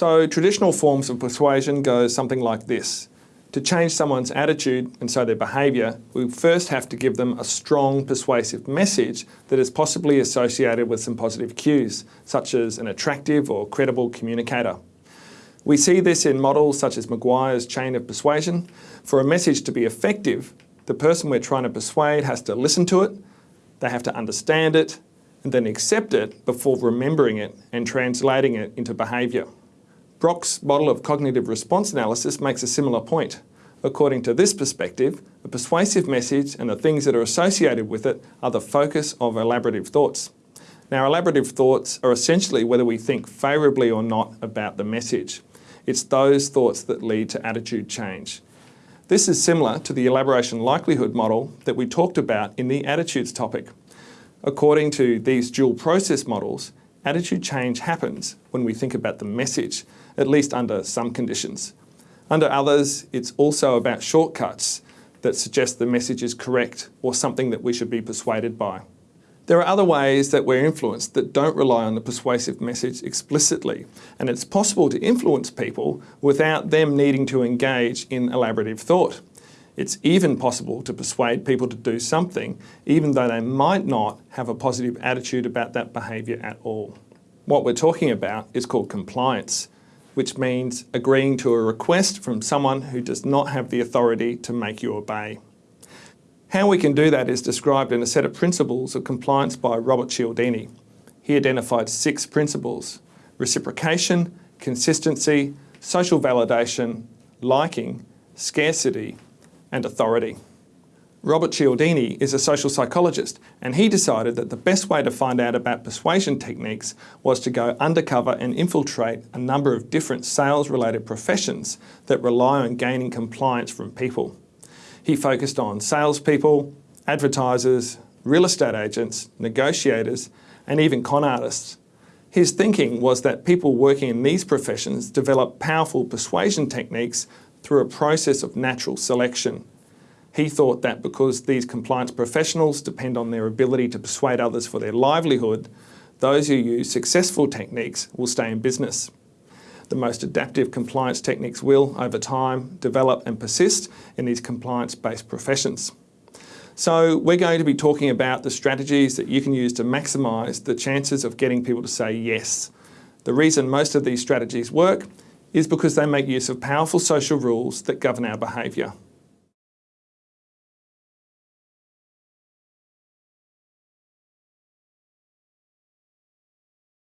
So traditional forms of persuasion go something like this. To change someone's attitude and so their behaviour, we first have to give them a strong persuasive message that is possibly associated with some positive cues, such as an attractive or credible communicator. We see this in models such as McGuire's chain of persuasion. For a message to be effective, the person we're trying to persuade has to listen to it, they have to understand it, and then accept it before remembering it and translating it into behaviour. Brock's model of cognitive response analysis makes a similar point. According to this perspective, the persuasive message and the things that are associated with it are the focus of elaborative thoughts. Now, elaborative thoughts are essentially whether we think favourably or not about the message. It's those thoughts that lead to attitude change. This is similar to the elaboration likelihood model that we talked about in the attitudes topic. According to these dual process models, attitude change happens when we think about the message at least under some conditions. Under others, it's also about shortcuts that suggest the message is correct or something that we should be persuaded by. There are other ways that we're influenced that don't rely on the persuasive message explicitly, and it's possible to influence people without them needing to engage in elaborative thought. It's even possible to persuade people to do something, even though they might not have a positive attitude about that behaviour at all. What we're talking about is called compliance, which means agreeing to a request from someone who does not have the authority to make you obey. How we can do that is described in a set of principles of compliance by Robert Cialdini. He identified six principles, reciprocation, consistency, social validation, liking, scarcity, and authority. Robert Cialdini is a social psychologist and he decided that the best way to find out about persuasion techniques was to go undercover and infiltrate a number of different sales-related professions that rely on gaining compliance from people. He focused on salespeople, advertisers, real estate agents, negotiators and even con artists. His thinking was that people working in these professions develop powerful persuasion techniques through a process of natural selection he thought that because these compliance professionals depend on their ability to persuade others for their livelihood, those who use successful techniques will stay in business. The most adaptive compliance techniques will, over time, develop and persist in these compliance-based professions. So we're going to be talking about the strategies that you can use to maximise the chances of getting people to say yes. The reason most of these strategies work is because they make use of powerful social rules that govern our behaviour.